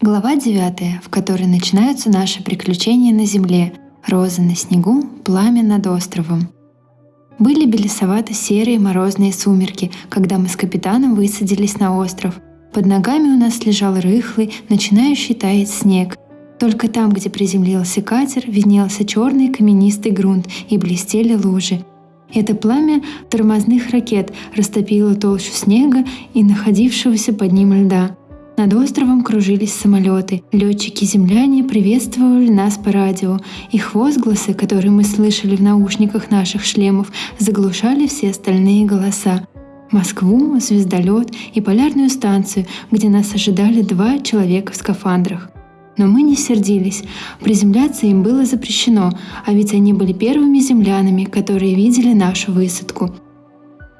Глава 9, в которой начинаются наши приключения на земле, розы на снегу, пламя над островом. Были белесовато-серые морозные сумерки, когда мы с капитаном высадились на остров. Под ногами у нас лежал рыхлый, начинающий таять снег. Только там, где приземлился катер, виднелся черный каменистый грунт и блестели лужи. Это пламя тормозных ракет растопило толщу снега и находившегося под ним льда. Над островом кружились самолеты. Летчики-земляне приветствовали нас по радио. Их возгласы, которые мы слышали в наушниках наших шлемов, заглушали все остальные голоса. Москву, звездолет и полярную станцию, где нас ожидали два человека в скафандрах. Но мы не сердились. Приземляться им было запрещено, а ведь они были первыми землянами, которые видели нашу высадку.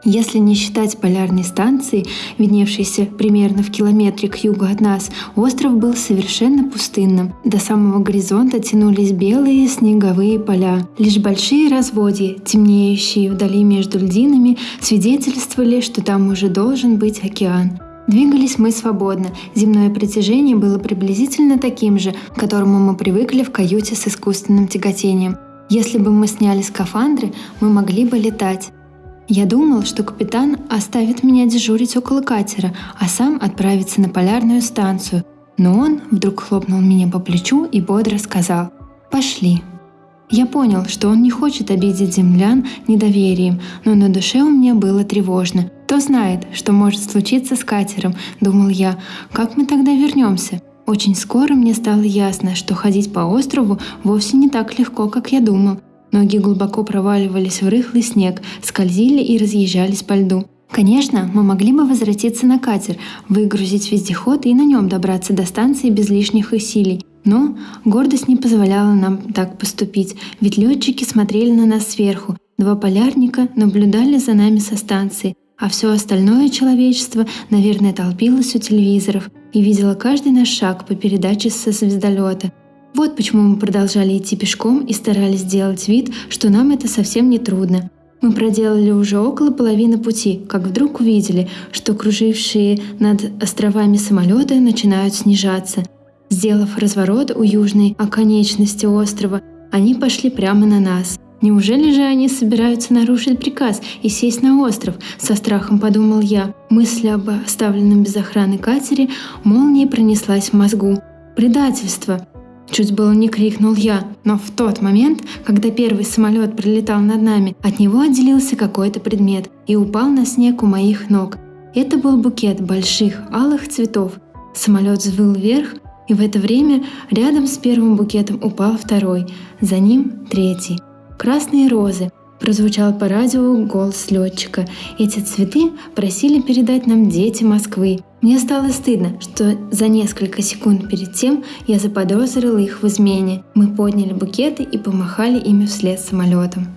Если не считать полярной станции, видневшейся примерно в километре к югу от нас, остров был совершенно пустынным. До самого горизонта тянулись белые снеговые поля. Лишь большие разводья, темнеющие вдали между льдинами, свидетельствовали, что там уже должен быть океан. Двигались мы свободно. Земное притяжение было приблизительно таким же, к которому мы привыкли в каюте с искусственным тяготением. Если бы мы сняли скафандры, мы могли бы летать. Я думал, что капитан оставит меня дежурить около катера, а сам отправится на полярную станцию. Но он вдруг хлопнул меня по плечу и бодро сказал «Пошли». Я понял, что он не хочет обидеть землян недоверием, но на душе у меня было тревожно. Кто знает, что может случиться с катером, думал я, как мы тогда вернемся? Очень скоро мне стало ясно, что ходить по острову вовсе не так легко, как я думал. Ноги глубоко проваливались в рыхлый снег, скользили и разъезжались по льду. Конечно, мы могли бы возвратиться на катер, выгрузить вездеход и на нем добраться до станции без лишних усилий. Но гордость не позволяла нам так поступить, ведь летчики смотрели на нас сверху, два полярника наблюдали за нами со станции, а все остальное человечество, наверное, толпилось у телевизоров и видело каждый наш шаг по передаче со звездолета. Вот почему мы продолжали идти пешком и старались сделать вид, что нам это совсем не трудно. Мы проделали уже около половины пути, как вдруг увидели, что кружившие над островами самолеты начинают снижаться. Сделав разворот у южной оконечности острова, они пошли прямо на нас. Неужели же они собираются нарушить приказ и сесть на остров? Со страхом подумал я. Мысль об оставленном без охраны катере молнией пронеслась в мозгу. Предательство! Чуть было не крикнул я, но в тот момент, когда первый самолет пролетал над нами, от него отделился какой-то предмет и упал на снег у моих ног. Это был букет больших алых цветов. Самолет взвыл вверх, и в это время рядом с первым букетом упал второй, за ним третий. Красные розы, Прозвучал по радио голос летчика. Эти цветы просили передать нам дети Москвы. Мне стало стыдно, что за несколько секунд перед тем я заподозрила их в измене. Мы подняли букеты и помахали ими вслед самолетом.